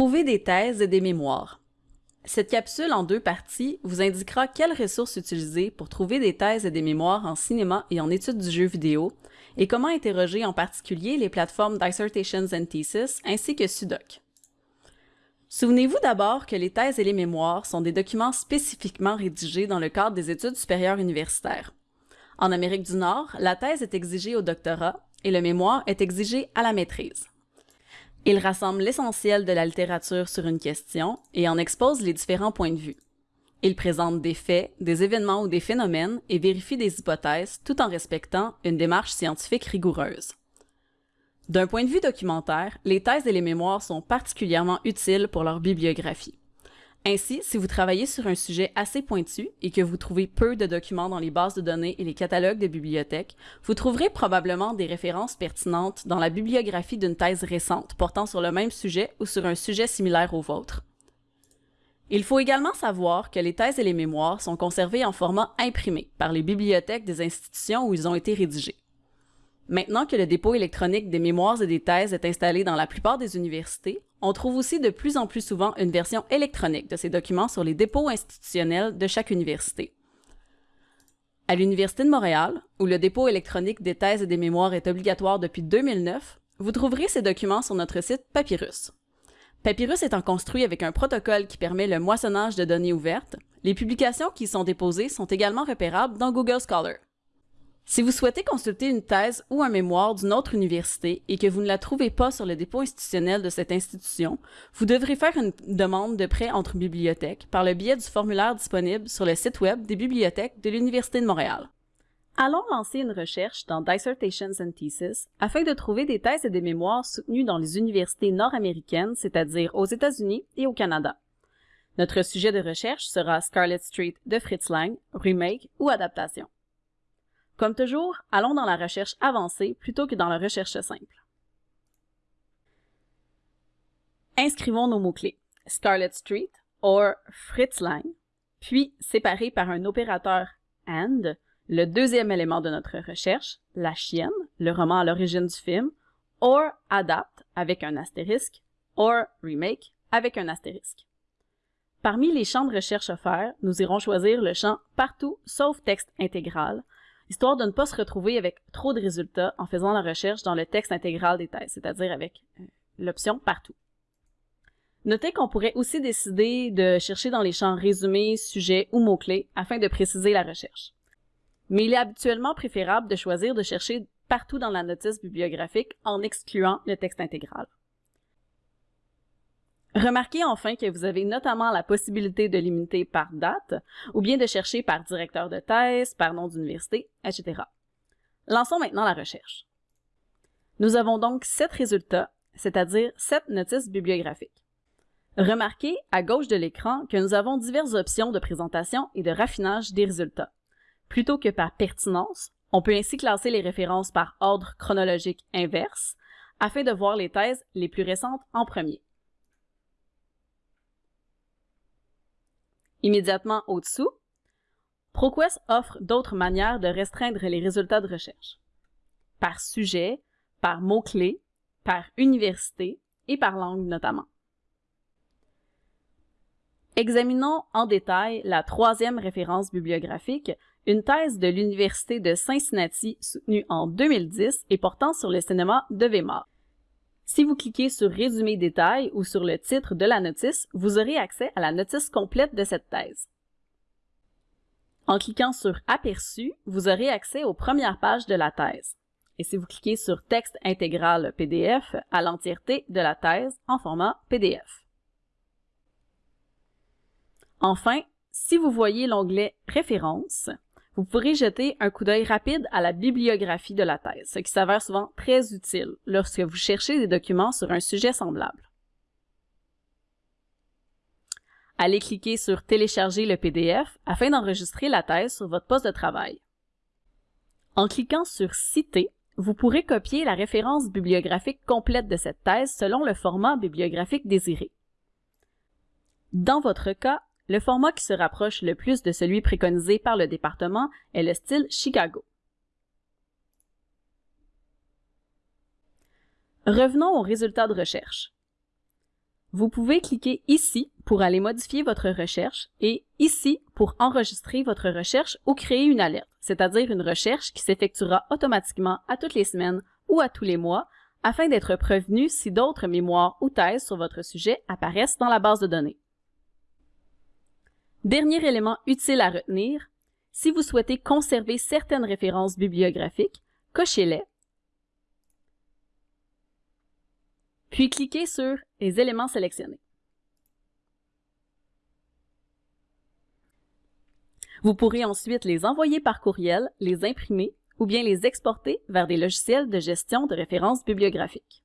Trouver des thèses et des mémoires. Cette capsule en deux parties vous indiquera quelles ressources utiliser pour trouver des thèses et des mémoires en cinéma et en études du jeu vidéo, et comment interroger en particulier les plateformes Dissertations and Thesis ainsi que Sudoc. Souvenez-vous d'abord que les thèses et les mémoires sont des documents spécifiquement rédigés dans le cadre des études supérieures universitaires. En Amérique du Nord, la thèse est exigée au doctorat et le mémoire est exigé à la maîtrise. Il rassemble l'essentiel de la littérature sur une question et en expose les différents points de vue. Il présente des faits, des événements ou des phénomènes et vérifie des hypothèses tout en respectant une démarche scientifique rigoureuse. D'un point de vue documentaire, les thèses et les mémoires sont particulièrement utiles pour leur bibliographie. Ainsi, si vous travaillez sur un sujet assez pointu et que vous trouvez peu de documents dans les bases de données et les catalogues de bibliothèques, vous trouverez probablement des références pertinentes dans la bibliographie d'une thèse récente portant sur le même sujet ou sur un sujet similaire au vôtre. Il faut également savoir que les thèses et les mémoires sont conservées en format imprimé par les bibliothèques des institutions où ils ont été rédigés. Maintenant que le dépôt électronique des mémoires et des thèses est installé dans la plupart des universités, on trouve aussi de plus en plus souvent une version électronique de ces documents sur les dépôts institutionnels de chaque université. À l'Université de Montréal, où le dépôt électronique des thèses et des mémoires est obligatoire depuis 2009, vous trouverez ces documents sur notre site Papyrus. Papyrus étant construit avec un protocole qui permet le moissonnage de données ouvertes, les publications qui y sont déposées sont également repérables dans Google Scholar. Si vous souhaitez consulter une thèse ou un mémoire d'une autre université et que vous ne la trouvez pas sur le dépôt institutionnel de cette institution, vous devrez faire une demande de prêt entre bibliothèques par le biais du formulaire disponible sur le site web des bibliothèques de l'Université de Montréal. Allons lancer une recherche dans Dissertations and Thesis afin de trouver des thèses et des mémoires soutenues dans les universités nord-américaines, c'est-à-dire aux États-Unis et au Canada. Notre sujet de recherche sera Scarlet Street de Fritz Lang, remake ou adaptation. Comme toujours, allons dans la recherche avancée plutôt que dans la recherche simple. Inscrivons nos mots-clés Scarlet Street or Fritz Lang, puis séparés par un opérateur AND, le deuxième élément de notre recherche, la chienne, le roman à l'origine du film, or adapt avec un astérisque, or remake avec un astérisque. Parmi les champs de recherche offerts, nous irons choisir le champ Partout sauf texte intégral histoire de ne pas se retrouver avec trop de résultats en faisant la recherche dans le texte intégral des thèses, c'est-à-dire avec euh, l'option partout. Notez qu'on pourrait aussi décider de chercher dans les champs résumés, sujets ou mots-clés afin de préciser la recherche. Mais il est habituellement préférable de choisir de chercher partout dans la notice bibliographique en excluant le texte intégral. Remarquez enfin que vous avez notamment la possibilité de limiter par date ou bien de chercher par directeur de thèse, par nom d'université, etc. Lançons maintenant la recherche. Nous avons donc sept résultats, c'est-à-dire sept notices bibliographiques. Remarquez à gauche de l'écran que nous avons diverses options de présentation et de raffinage des résultats. Plutôt que par pertinence, on peut ainsi classer les références par ordre chronologique inverse afin de voir les thèses les plus récentes en premier. Immédiatement au-dessous, ProQuest offre d'autres manières de restreindre les résultats de recherche. Par sujet, par mots-clés, par université et par langue notamment. Examinons en détail la troisième référence bibliographique, une thèse de l'Université de Cincinnati soutenue en 2010 et portant sur le cinéma de Weimar. Si vous cliquez sur Résumé détail ou sur le titre de la notice, vous aurez accès à la notice complète de cette thèse. En cliquant sur Aperçu, vous aurez accès aux premières pages de la thèse. Et si vous cliquez sur Texte intégral PDF, à l'entièreté de la thèse en format PDF. Enfin, si vous voyez l'onglet Références, vous pourrez jeter un coup d'œil rapide à la bibliographie de la thèse, ce qui s'avère souvent très utile lorsque vous cherchez des documents sur un sujet semblable. Allez cliquer sur Télécharger le PDF afin d'enregistrer la thèse sur votre poste de travail. En cliquant sur Citer, vous pourrez copier la référence bibliographique complète de cette thèse selon le format bibliographique désiré. Dans votre cas, le format qui se rapproche le plus de celui préconisé par le département est le style Chicago. Revenons aux résultats de recherche. Vous pouvez cliquer ici pour aller modifier votre recherche et ici pour enregistrer votre recherche ou créer une alerte, c'est-à-dire une recherche qui s'effectuera automatiquement à toutes les semaines ou à tous les mois afin d'être prévenu si d'autres mémoires ou thèses sur votre sujet apparaissent dans la base de données. Dernier élément utile à retenir, si vous souhaitez conserver certaines références bibliographiques, cochez-les, puis cliquez sur les éléments sélectionnés. Vous pourrez ensuite les envoyer par courriel, les imprimer ou bien les exporter vers des logiciels de gestion de références bibliographiques.